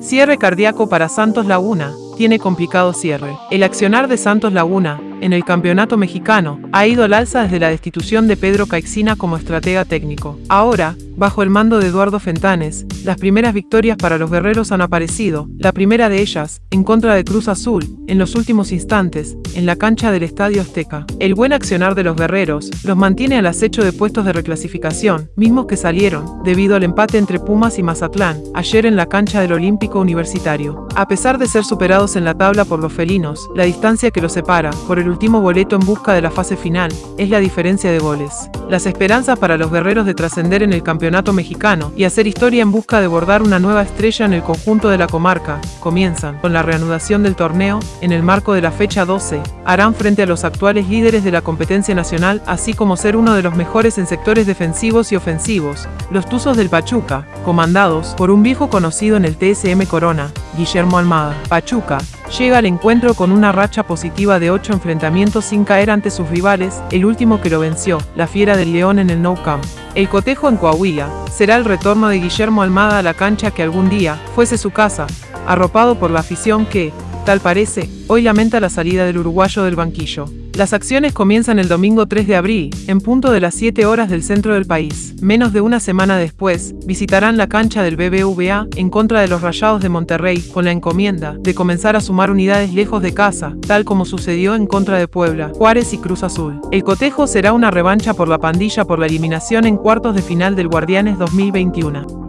Cierre cardíaco para Santos Laguna. Tiene complicado cierre. El accionar de Santos Laguna, en el campeonato mexicano, ha ido al alza desde la destitución de Pedro Caixina como estratega técnico. Ahora, bajo el mando de Eduardo Fentanes, las primeras victorias para los guerreros han aparecido, la primera de ellas, en contra de Cruz Azul, en los últimos instantes, en la cancha del Estadio Azteca. El buen accionar de los guerreros los mantiene al acecho de puestos de reclasificación, mismos que salieron, debido al empate entre Pumas y Mazatlán, ayer en la cancha del Olímpico Universitario. A pesar de ser superados en la tabla por los felinos, la distancia que los separa, por el último boleto en busca de la fase final, es la diferencia de goles. Las esperanzas para los guerreros de trascender en el campeonato mexicano y hacer historia en busca de bordar una nueva estrella en el conjunto de la comarca, comienzan con la reanudación del torneo, en el marco de la fecha 12, harán frente a los actuales líderes de la competencia nacional, así como ser uno de los mejores en sectores defensivos y ofensivos, los Tuzos del Pachuca, comandados por un viejo conocido en el TSM Corona, Guillermo Almada. Pachuca, llega al encuentro con una racha positiva de 8 enfrentamientos sin caer ante sus rivales, el último que lo venció, la Fiera del León en el Nou Camp. El cotejo en Coahuila será el retorno de Guillermo Almada a la cancha que algún día fuese su casa, arropado por la afición que, tal parece, hoy lamenta la salida del uruguayo del banquillo. Las acciones comienzan el domingo 3 de abril, en punto de las 7 horas del centro del país. Menos de una semana después, visitarán la cancha del BBVA en contra de los Rayados de Monterrey, con la encomienda de comenzar a sumar unidades lejos de casa, tal como sucedió en contra de Puebla, Juárez y Cruz Azul. El cotejo será una revancha por la pandilla por la eliminación en cuartos de final del Guardianes 2021.